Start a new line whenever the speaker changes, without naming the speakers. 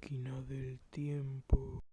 máquina del tiempo.